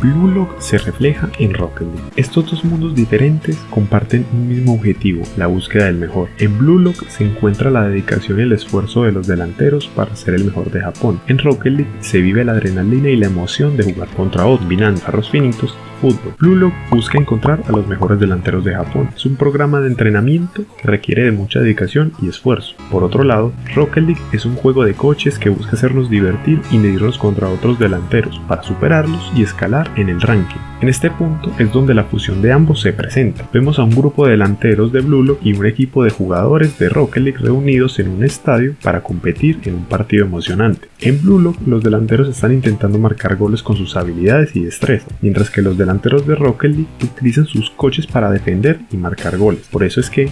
Blue Lock se refleja en Rocket League. Estos dos mundos diferentes comparten un mismo objetivo, la búsqueda del mejor. En Blue Lock se encuentra la dedicación y el esfuerzo de los delanteros para ser el mejor de Japón. En Rocket League se vive la adrenalina y la emoción de jugar contra otros, combinando arroz finitos fútbol. Blue Lock busca encontrar a los mejores delanteros de Japón. Es un programa de entrenamiento que requiere de mucha dedicación y esfuerzo. Por otro lado, Rocket League es un juego de coches que busca hacernos divertir y medirnos contra otros delanteros para superarlos y escalar en el ranking. En este punto es donde la fusión de ambos se presenta. Vemos a un grupo de delanteros de Blue Lock y un equipo de jugadores de Rocket League reunidos en un estadio para competir en un partido emocionante. En Blue Lock los delanteros están intentando marcar goles con sus habilidades y destreza, mientras que los delanteros de Rocket League utilizan sus coches para defender y marcar goles. Por eso es que